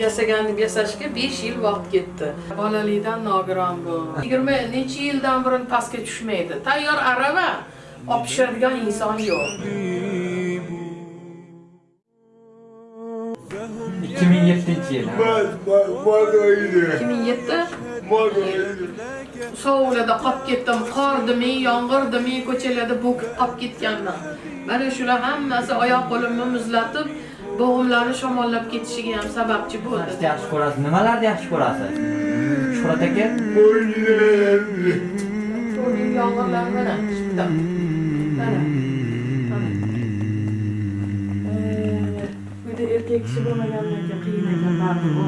yasagan deb yasashga 5 yil vaqt ketdi. Bolalikdan nogiron bu. 20 necha yildan burun pastga tushmaydi. Tayyor arava olib tushadigan inson yo'q. 2007 yil. Modoydi. 2007 Modoydi. sovuqlarda qolib ketdim qordimi yomg'irdimi ko'chalarda bo'kib qolib ketganman mana shular hammasi oyoq qo'limni muzlatib bo'g'imlarni shamollab ketishiga ham sababchi bo'ldi yaxshi ko'rasiz? Nimalarni yaxshi ko'rasiz? Shuhrat aka? Bitta mana mana. Erkak kishi bo'lmagandan keyin qiyin ekan baribir.